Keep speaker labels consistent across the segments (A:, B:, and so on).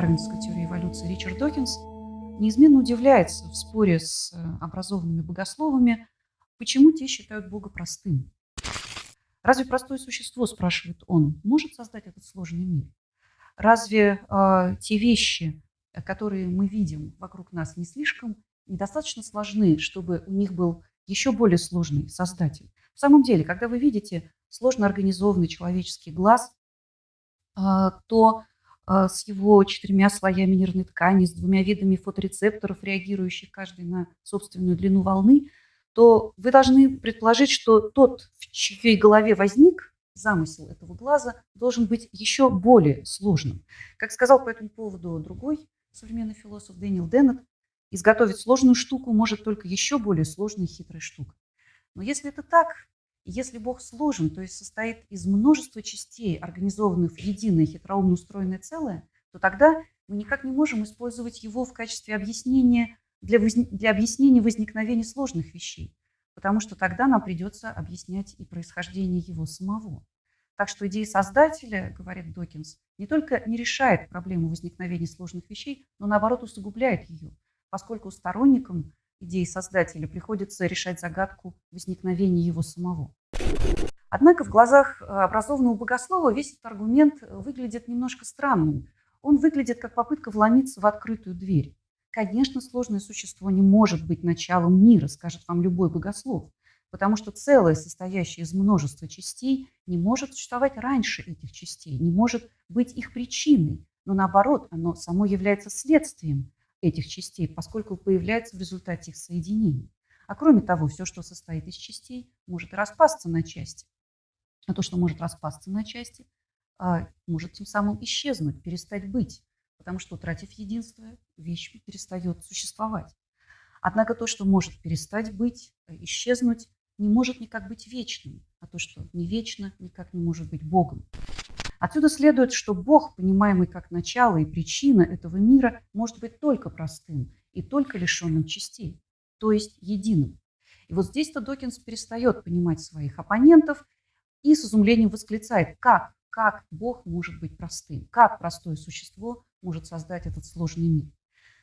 A: дарвинской теории эволюции Ричард Докинс неизменно удивляется в споре с э, образованными богословами, почему те считают Бога простым. Разве простое существо, спрашивает он, может создать этот сложный мир? Разве э, те вещи, которые мы видим вокруг нас, не слишком недостаточно сложны, чтобы у них был еще более сложный создатель? В самом деле, когда вы видите сложно организованный человеческий глаз, э, то с его четырьмя слоями нервной ткани, с двумя видами фоторецепторов, реагирующих каждый на собственную длину волны, то вы должны предположить, что тот, в чьей голове возник замысел этого глаза, должен быть еще более сложным. Как сказал по этому поводу другой современный философ Дэниел Деннет, изготовить сложную штуку может только еще более сложная и хитрая штука. Но если это так, если Бог сложен, то есть состоит из множества частей, организованных в единое хитроумно устроенное целое, то тогда мы никак не можем использовать его в качестве объяснения для, воз... для объяснения возникновения сложных вещей, потому что тогда нам придется объяснять и происхождение его самого. Так что идея создателя, говорит Докинс, не только не решает проблему возникновения сложных вещей, но наоборот усугубляет ее, поскольку сторонникам идеи создателя приходится решать загадку возникновения его самого. Однако в глазах э, образованного богослова весь этот аргумент выглядит немножко странным. Он выглядит как попытка вломиться в открытую дверь. Конечно, сложное существо не может быть началом мира, скажет вам любой богослов, потому что целое, состоящее из множества частей, не может существовать раньше этих частей, не может быть их причиной, но наоборот, оно само является следствием этих частей, поскольку появляется в результате их соединения. А кроме того, все, что состоит из частей, может распасться на части. А то, что может распасться на части, а, может тем самым исчезнуть, перестать быть, потому что, утратив единство, вещь перестает существовать. Однако то, что может перестать быть, э, исчезнуть, не может никак быть вечным, а то, что не вечно, никак не может быть Богом. Отсюда следует, что Бог, понимаемый как начало и причина этого мира, может быть только простым и только лишенным частей, то есть единым. И вот здесь-то Докинс перестает понимать своих оппонентов и с изумлением восклицает, как, как Бог может быть простым, как простое существо может создать этот сложный мир.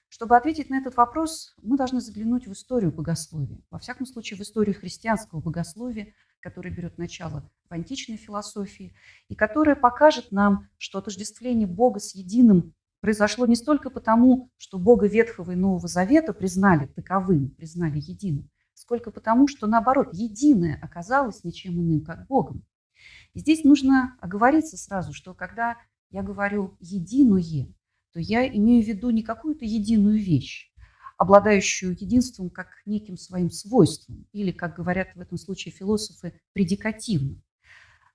A: Чтобы ответить на этот вопрос, мы должны заглянуть в историю богословия. Во всяком случае, в историю христианского богословия, которая берет начало в античной философии, и которая покажет нам, что отождествление Бога с единым произошло не столько потому, что Бога Ветхого и Нового Завета признали таковым, признали единым, сколько потому, что, наоборот, единое оказалось ничем иным, как Богом. И здесь нужно оговориться сразу, что когда я говорю «единое», то я имею в виду не какую-то единую вещь, обладающую единством как неким своим свойством, или, как говорят в этом случае философы, предикативным.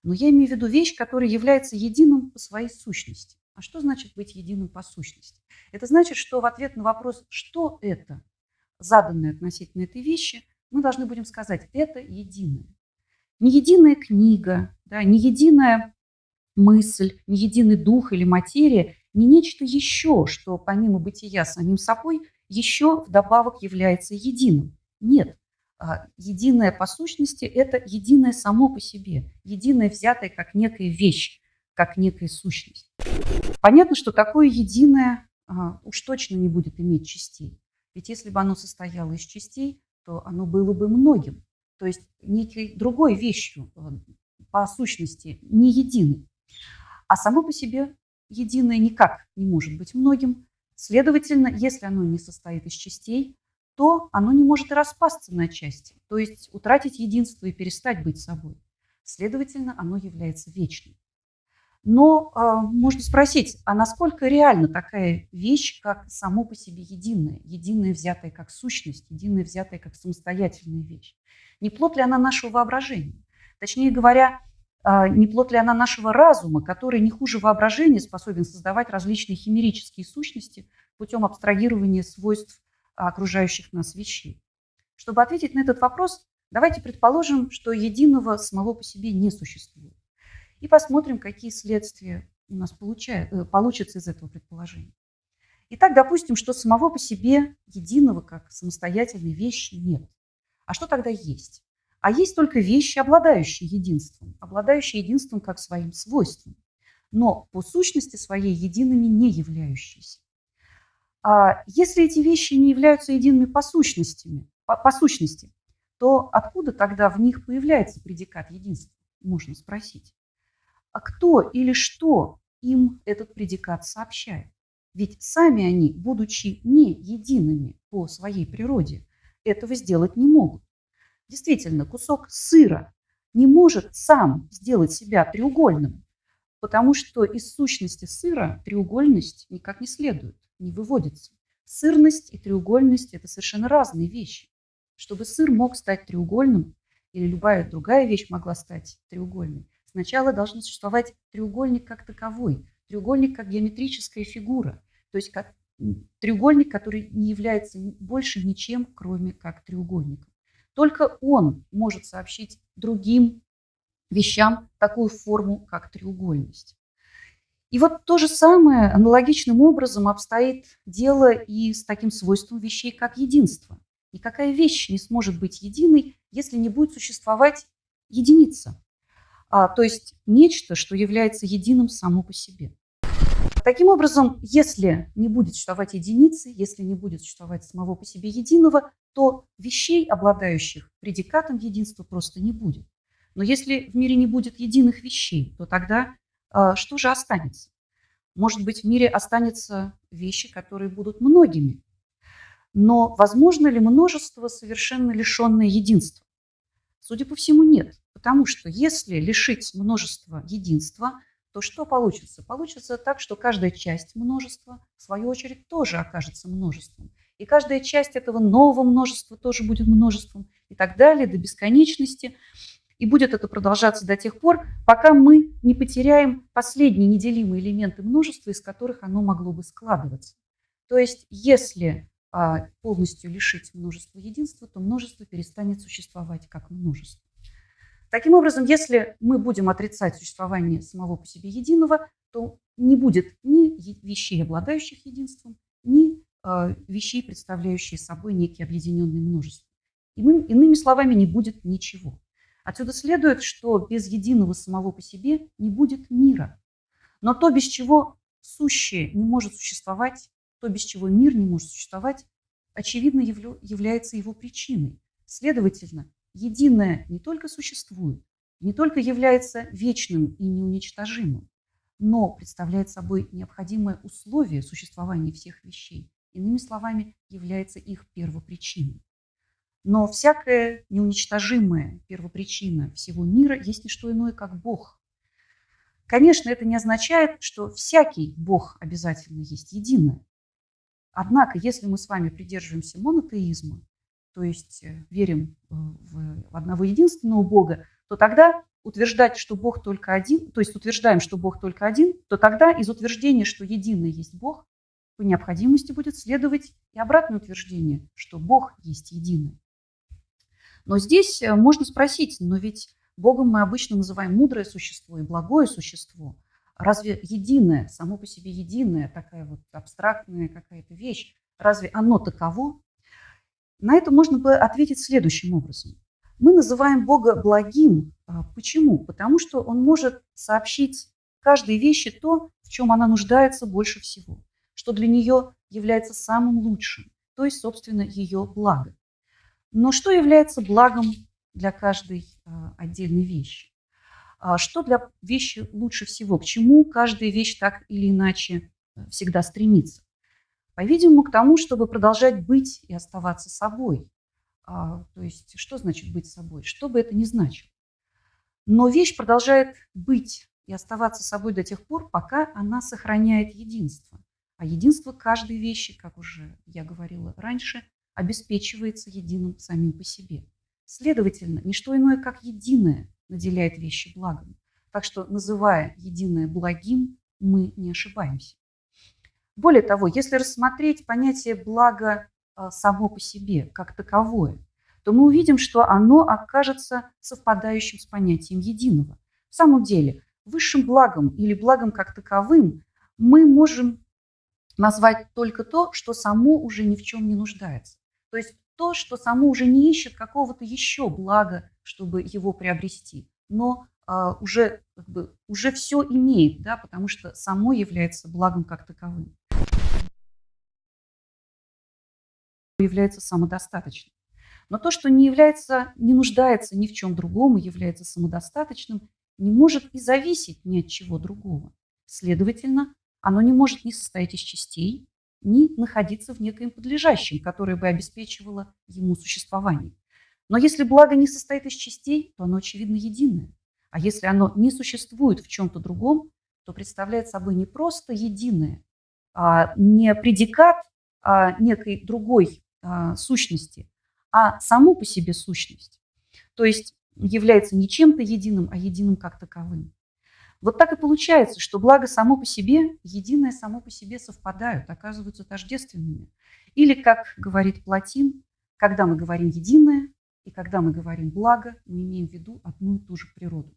A: Но я имею в виду вещь, которая является единым по своей сущности. А что значит быть единым по сущности? Это значит, что в ответ на вопрос, что это, заданное относительно этой вещи, мы должны будем сказать, это единое. Не единая книга, да, не единая мысль, не единый дух или материя, не нечто еще, что помимо бытия самим собой, еще вдобавок является единым. Нет, а, единое по сущности – это единое само по себе, единое взятое как некая вещь, как некая сущность. Понятно, что такое единое а, уж точно не будет иметь частей. Ведь если бы оно состояло из частей, то оно было бы многим, то есть некой другой вещью а, по сущности, не единой. А само по себе единое никак не может быть многим. Следовательно, если оно не состоит из частей, то оно не может и распасться на части, то есть утратить единство и перестать быть собой. Следовательно, оно является вечным. Но э, можно спросить, а насколько реальна такая вещь, как само по себе единое, единое взятое как сущность, единое взятое как самостоятельная вещь? Не плод ли она нашего воображения? Точнее говоря, не плод ли она нашего разума, который не хуже воображения способен создавать различные химерические сущности путем абстрагирования свойств окружающих нас вещей. Чтобы ответить на этот вопрос, давайте предположим, что единого самого по себе не существует. И посмотрим, какие следствия у нас э, получатся из этого предположения. Итак, допустим, что самого по себе единого как самостоятельной вещи нет. А что тогда есть? А есть только вещи, обладающие единством, обладающие единством как своим свойством. но по сущности своей едиными не являющиеся. А если эти вещи не являются едиными по, сущностями, по, по сущности, то откуда тогда в них появляется предикат единства, можно спросить. А кто или что им этот предикат сообщает? Ведь сами они, будучи не едиными по своей природе, этого сделать не могут. Действительно, кусок сыра не может сам сделать себя треугольным, потому что из сущности сыра треугольность никак не следует, не выводится. Сырность и треугольность – это совершенно разные вещи. Чтобы сыр мог стать треугольным, или любая другая вещь могла стать треугольной, сначала должен существовать треугольник как таковой, треугольник как геометрическая фигура, то есть как треугольник, который не является больше ничем, кроме как треугольником. Только он может сообщить другим вещам такую форму, как треугольность. И вот то же самое аналогичным образом обстоит дело и с таким свойством вещей, как единство. Никакая вещь не сможет быть единой, если не будет существовать единица, а, то есть нечто, что является единым само по себе. Таким образом, если не будет существовать единицы, если не будет существовать самого по себе единого, то вещей, обладающих предикатом единства, просто не будет. Но если в мире не будет единых вещей, то тогда э, что же останется? Может быть, в мире останутся вещи, которые будут многими. Но возможно ли множество, совершенно лишенное единства? Судя по всему, нет. Потому что если лишить множества единства, то что получится? Получится так, что каждая часть множества, в свою очередь, тоже окажется множеством. И каждая часть этого нового множества тоже будет множеством и так далее до бесконечности. И будет это продолжаться до тех пор, пока мы не потеряем последние неделимые элементы множества, из которых оно могло бы складываться. То есть, если а, полностью лишить множества единства, то множество перестанет существовать как множество. Таким образом, если мы будем отрицать существование самого по себе единого, то не будет ни вещей, обладающих единством, вещей, представляющие собой некие объединенные множества. Иными словами, не будет ничего. Отсюда следует, что без единого самого по себе не будет мира. Но то, без чего сущее не может существовать, то, без чего мир не может существовать, очевидно является его причиной. Следовательно, единое не только существует, не только является вечным и неуничтожимым, но представляет собой необходимое условие существования всех вещей иными словами, является их первопричиной. Но всякая неуничтожимая первопричина всего мира есть не что иное, как Бог. Конечно, это не означает, что всякий Бог обязательно есть единое. Однако, если мы с вами придерживаемся монотеизма, то есть э, верим э, в одного единственного Бога, то тогда утверждать, что Бог только один, то есть утверждаем, что Бог только один, то тогда из утверждения, что единый есть Бог, по необходимости будет следовать и обратное утверждение, что Бог есть единый. Но здесь э, можно спросить, но ведь Богом мы обычно называем мудрое существо и благое существо. Разве единое, само по себе единое, такая вот абстрактная какая-то вещь, разве оно таково? На это можно бы ответить следующим образом. Мы называем Бога благим. А, почему? Потому что Он может сообщить каждой вещи то, в чем она нуждается больше всего что для нее является самым лучшим, то есть, собственно, ее благо. Но что является благом для каждой а, отдельной вещи? А что для вещи лучше всего? К чему каждая вещь так или иначе э, всегда стремится? По-видимому, к тому, чтобы продолжать быть и оставаться собой. А, то есть, что значит быть собой? Что бы это ни значило. Но вещь продолжает быть и оставаться собой до тех пор, пока она сохраняет единство. А единство каждой вещи, как уже я говорила раньше, обеспечивается единым самим по себе. Следовательно, не что иное, как единое наделяет вещи благом. Так что, называя единое благим, мы не ошибаемся. Более того, если рассмотреть понятие блага само по себе, как таковое, то мы увидим, что оно окажется совпадающим с понятием единого. В самом деле, высшим благом или благом как таковым мы можем назвать только то, что само уже ни в чем не нуждается. То есть то, что само уже не ищет какого-то еще блага, чтобы его приобрести, но а, уже, как бы, уже все имеет, да, потому что само является благом как таковым. является самодостаточным. Но то, что не является, не нуждается ни в чем другом и является самодостаточным, не может и зависеть ни от чего другого. Следовательно, оно не может ни состоять из частей, ни находиться в некоем подлежащем, которое бы обеспечивало ему существование. Но если благо не состоит из частей, то оно, очевидно, единое. А если оно не существует в чем-то другом, то представляет собой не просто единое, а не предикат а некой другой а, сущности, а саму по себе сущность. То есть является не чем-то единым, а единым как таковым. Вот так и получается, что благо само по себе, единое само по себе совпадают, оказываются тождественными. Или, как говорит Платин, когда мы говорим «единое» и когда мы говорим «благо», мы имеем в виду одну и ту же природу.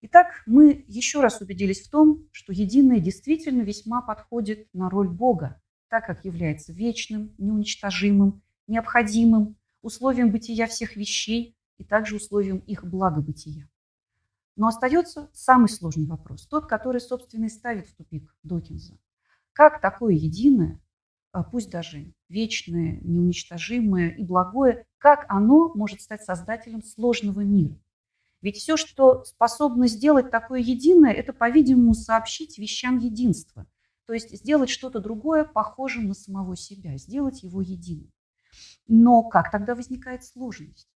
A: Итак, мы еще раз убедились в том, что единое действительно весьма подходит на роль Бога, так как является вечным, неуничтожимым, необходимым, условием бытия всех вещей и также условием их благобытия. Но остается самый сложный вопрос, тот, который, собственно, и ставит в тупик Докинза. Как такое единое, а, пусть даже вечное, неуничтожимое и благое, как оно может стать создателем сложного мира? Ведь все, что способно сделать такое единое, это, по-видимому, сообщить вещам единства. То есть сделать что-то другое похожим на самого себя, сделать его единым. Но как тогда возникает сложность?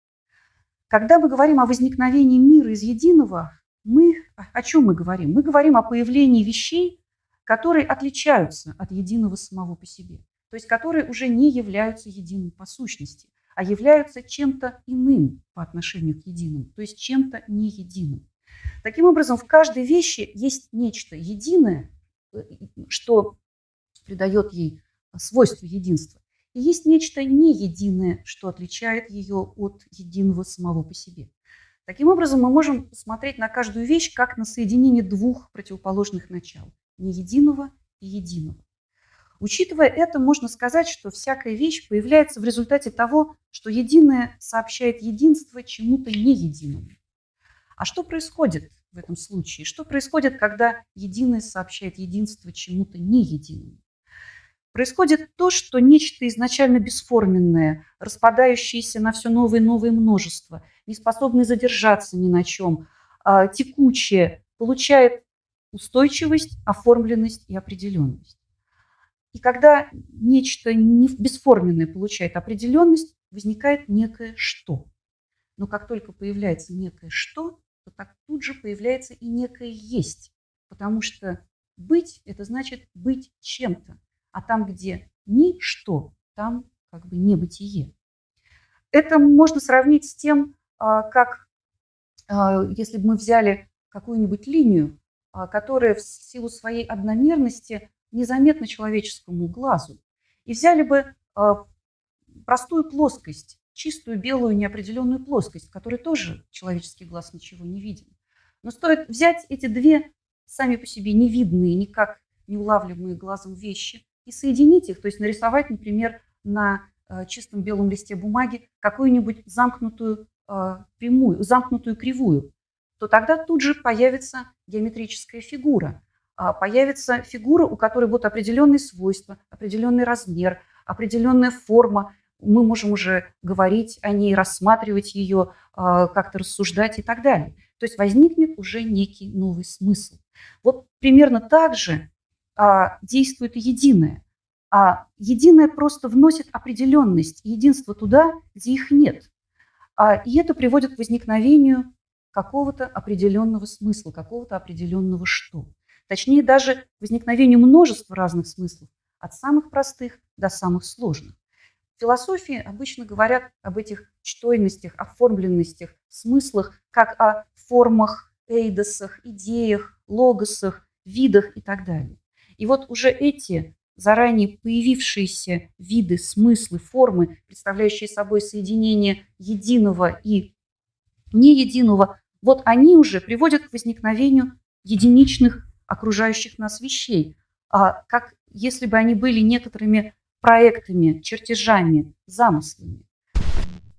A: Когда мы говорим о возникновении мира из единого, мы о чем мы говорим? Мы говорим о появлении вещей, которые отличаются от единого самого по себе, то есть которые уже не являются единым по сущности, а являются чем-то иным по отношению к единому, то есть чем-то не единым. Таким образом, в каждой вещи есть нечто единое, э, что придает ей свойство единства. Есть нечто не единое, что отличает ее от единого самого по себе. Таким образом, мы можем смотреть на каждую вещь как на соединение двух противоположных начал – не единого и единого. Учитывая это, можно сказать, что всякая вещь появляется в результате того, что единое сообщает единство чему-то не единому. А что происходит в этом случае? Что происходит, когда единое сообщает единство чему-то не единому? Происходит то, что нечто изначально бесформенное, распадающееся на все новое и новое множество, не способное задержаться ни на чем, а, текучее, получает устойчивость, оформленность и определенность. И когда нечто бесформенное получает определенность, возникает некое «что». Но как только появляется некое «что», то так тут же появляется и некое «есть», потому что быть – это значит быть чем-то. А там, где ничто, там как бы небытие. Это можно сравнить с тем, а, как а, если бы мы взяли какую-нибудь линию, а, которая в силу своей одномерности незаметна человеческому глазу, и взяли бы простую плоскость, чистую белую неопределенную плоскость, в которой тоже человеческий глаз ничего не виден. Но стоит взять эти две сами по себе невидные, никак не улавливаемые глазом вещи и соединить их, то есть нарисовать, например, на э, чистом белом листе бумаги какую-нибудь замкнутую э, прямую, замкнутую кривую, то тогда тут же появится геометрическая фигура. А, появится фигура, у которой будут определенные свойства, определенный размер, определенная форма. Мы можем уже говорить о ней, рассматривать ее, а, как-то рассуждать и так далее. То есть возникнет уже некий новый смысл. Вот примерно так же а, действует единое. А единое просто вносит определенность единство туда, где их нет. А, и это приводит к возникновению какого-то определенного смысла, какого-то определенного что. Точнее, даже возникновению множества разных смыслов, от самых простых до самых сложных. В философии обычно говорят об этих чтойностях, оформленностях, смыслах, как о формах, эйдосах, идеях, логосах, видах и так далее. И вот уже эти заранее появившиеся виды, смыслы, формы, представляющие собой соединение единого и неединого, вот они уже приводят к возникновению единичных окружающих нас вещей, а как если бы они были некоторыми проектами, чертежами, замыслами.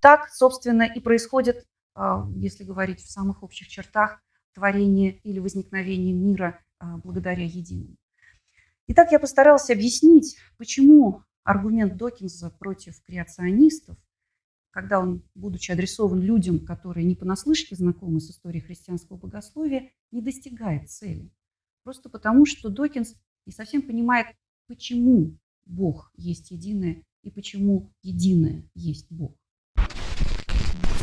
A: Так, собственно, и происходит, а, если говорить в самых общих чертах, творения или возникновения мира а, благодаря единому. Итак, я постаралась объяснить, почему аргумент Докинза против креационистов, когда он, будучи адресован людям, которые не понаслышке знакомы с историей христианского богословия, не достигает цели. Просто потому, что Докинс не совсем понимает, почему Бог есть единое и почему единое есть Бог.